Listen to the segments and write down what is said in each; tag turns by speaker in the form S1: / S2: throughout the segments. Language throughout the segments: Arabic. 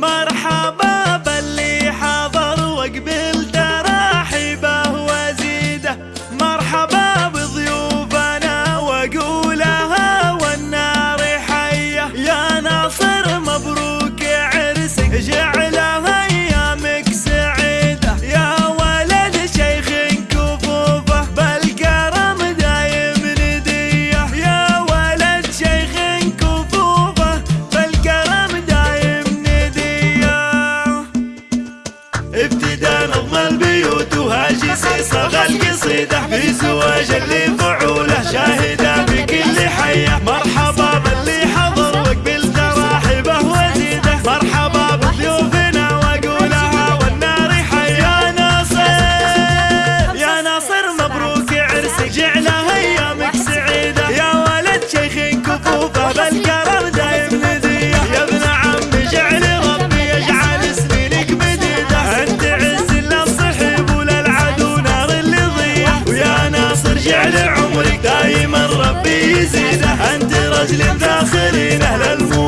S1: مرحبا. ابتدى نظم البيوت وهاجس صغى القصيدة في زواج ربي يزيده أنت رجل داخلين أهل الفوز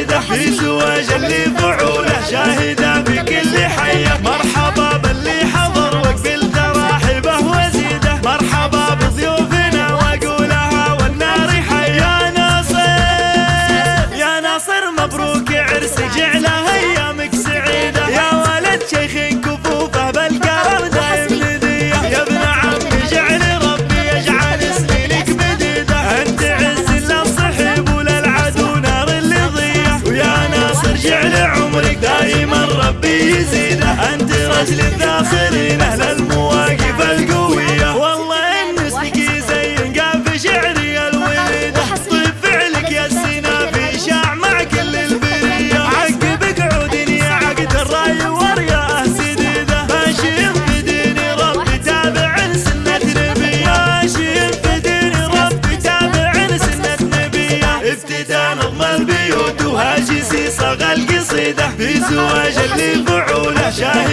S1: يدحي زواج اللي ربي يزيده أنت رجل الذاخرين أهل المواقف القوية. والله إن اسمك زي في شعري الوليدة طيب فعلك يا السنافي شاع مع كل البرية. عقبك عودني يا عقد الرأي ورياه سديدة ماشي في ديني ربي تابع سنة نبية ماشي في ديني ربي تابع سنة نبية ابتدى نظم البيوت. فريدة في زواج اللي فعوله شاهد.